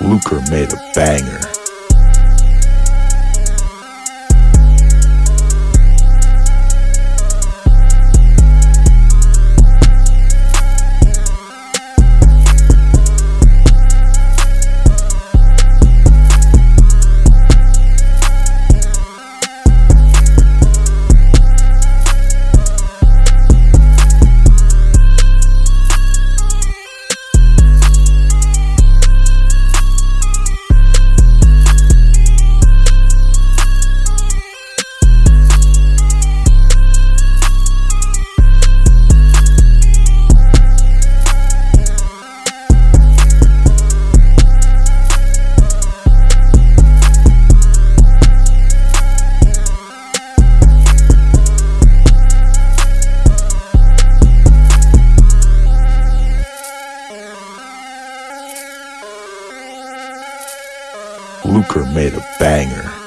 Luker made a banger. Luker made a banger.